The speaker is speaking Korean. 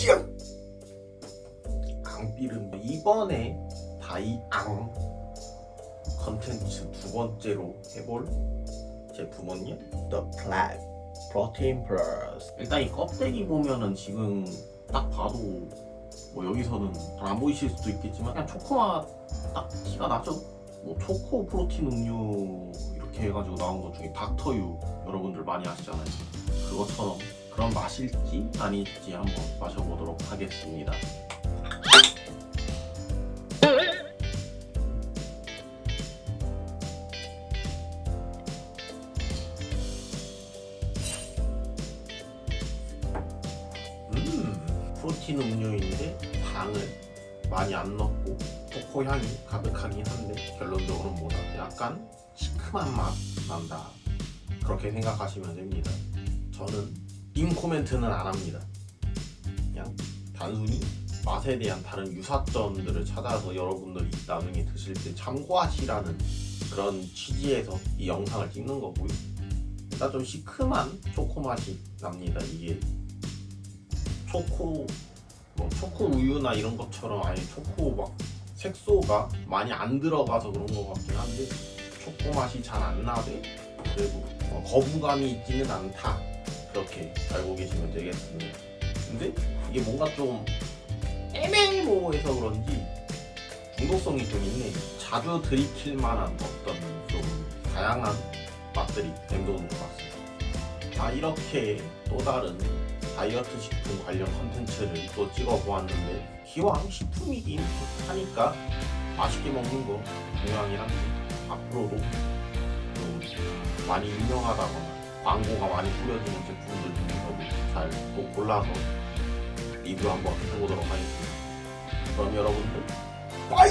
찡! 앙삐름 이번에 다이앙 컨텐츠 두 번째로 해볼 제품은요 The Plaid Protein Plus. 일단 이 껍데기 보면은 지금 딱 봐도 뭐 여기서는 잘 안 보이실 수도 있겠지만 그냥 초코맛 딱 티가 나죠? 뭐 초코 프로틴 음료 이렇게 해가지고 나온 것 중에 닥터유 여러분들 많이 아시잖아요. 그것처럼 그런 맛일지 아닐지 한번 마셔보도록 하겠습니다. 음 프로틴 음료인데 당을 많이 안 넣고 초코 향이 가득하긴 한데 결론적으로는 뭐다? 약간 시큼한 맛 난다. 그렇게 생각하시면 됩니다 코멘트는 안 합니다. 그냥 단순히 맛에 대한 다른 유사점들을 찾아서 여러분들이 나중에 드실 때 참고하시라는 그런 취지에서 이 영상을 찍는 거고요. 일단 좀 시큼한 초코 맛이 납니다 이게. 초코 뭐 초코 우유나 이런 것처럼 아예 초코 막 색소가 많이 안 들어가서 그런 것 같긴 한데 초코 맛이 잘 안 나되 그래도 어, 거부감이 있지는 않다 그렇게 알고 계시면 되겠습니다. 근데 이게 뭔가 좀 애매모호해서 그런지 중독성이 좀 있네. 자주 들이킬 만한 어떤 좀 다양한 맛들이 맴도는 것 같습니다. 자 이렇게 또 다른 다이어트 식품 관련 컨텐츠를 또 찍어 보았는데 기왕 식품이긴 하니까 맛있게 먹는 거 중요하긴 한데 앞으로도 좀 많이 유명하다거나 광고가 많이 뿌려지는 제품들 중에서도 잘또 골라서 리뷰 한번 해보도록 하겠습니다 그럼 여러분들 빠이!